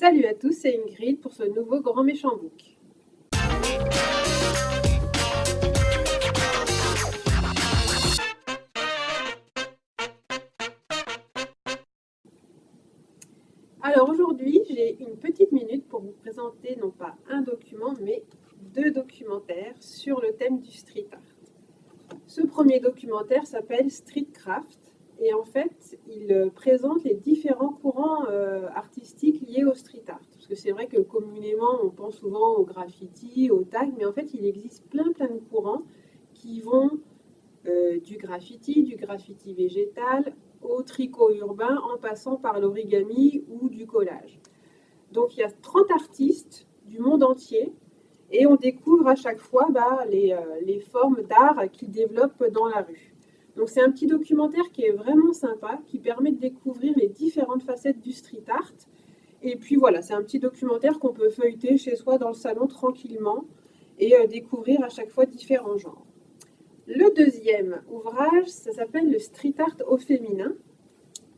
Salut à tous, c'est Ingrid pour ce nouveau Grand Méchant Book. Alors aujourd'hui, j'ai une petite minute pour vous présenter non pas un document, mais deux documentaires sur le thème du street art. Ce premier documentaire s'appelle Streetcraft et en fait, il présente les différents courants euh, liés au street art. Parce que c'est vrai que communément, on pense souvent au graffiti, au tag, mais en fait, il existe plein plein de courants qui vont euh, du graffiti, du graffiti végétal, au tricot urbain, en passant par l'origami ou du collage. Donc il y a 30 artistes du monde entier et on découvre à chaque fois bah, les, les formes d'art qu'ils développent dans la rue. Donc c'est un petit documentaire qui est vraiment sympa, qui permet de découvrir les différentes facettes du street art. Et puis voilà, c'est un petit documentaire qu'on peut feuilleter chez soi dans le salon tranquillement et euh, découvrir à chaque fois différents genres. Le deuxième ouvrage, ça s'appelle le street art au féminin.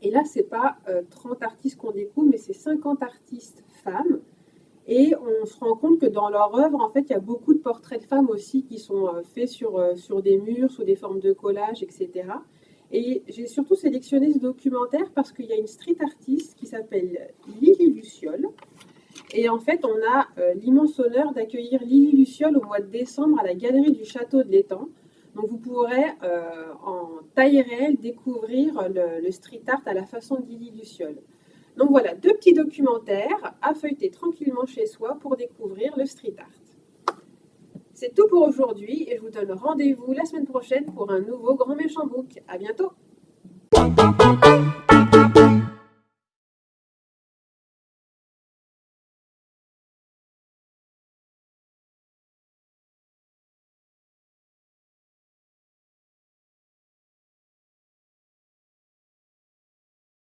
Et là, c'est pas 30 euh, artistes qu'on découvre, mais c'est 50 artistes femmes et on se rend compte que dans leur œuvre, en fait, il y a beaucoup de portraits de femmes aussi qui sont euh, faits sur, sur des murs, sous des formes de collage, etc. Et j'ai surtout sélectionné ce documentaire parce qu'il y a une street artiste qui s'appelle Lily Luciole. Et en fait, on a euh, l'immense honneur d'accueillir Lily Luciole au mois de décembre à la Galerie du Château de l'Étang. Donc vous pourrez en taille réelle découvrir le, le, street art à la façon de Lily Luciole. Donc voilà, deux petits documentaires à feuilleter tranquillement chez soi pour découvrir le street art. C'est tout pour aujourd'hui et je vous donne rendez-vous la semaine prochaine pour un nouveau Grand Méchant Book. À bientôt